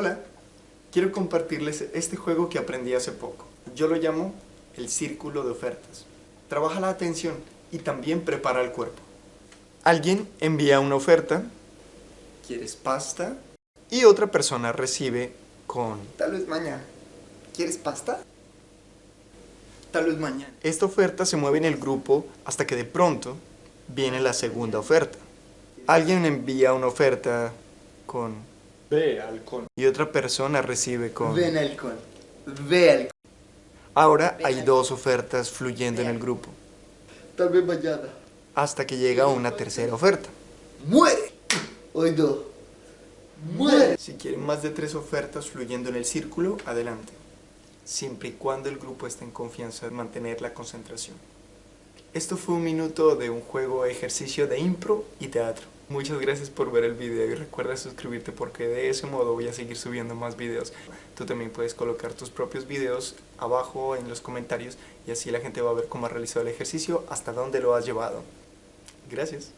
Hola, quiero compartirles este juego que aprendí hace poco. Yo lo llamo el círculo de ofertas. Trabaja la atención y también prepara el cuerpo. Alguien envía una oferta, ¿quieres pasta? Y otra persona recibe con... Tal vez mañana. ¿Quieres pasta? Tal vez mañana. Esta oferta se mueve en el grupo hasta que de pronto viene la segunda oferta. Alguien envía una oferta con Ve halcón. y otra persona recibe con... Ven halcón. Ve halcón. Ahora hay dos ofertas fluyendo en el grupo, Tal vez mañana. hasta que llega una tercera oferta. ¡Muere! Hoy no. ¡Muere! Si quieren más de tres ofertas fluyendo en el círculo, adelante. Siempre y cuando el grupo esté en confianza de mantener la concentración. Esto fue un minuto de un juego ejercicio de impro y teatro. Muchas gracias por ver el video y recuerda suscribirte porque de ese modo voy a seguir subiendo más videos. Tú también puedes colocar tus propios videos abajo en los comentarios y así la gente va a ver cómo has realizado el ejercicio, hasta dónde lo has llevado. Gracias.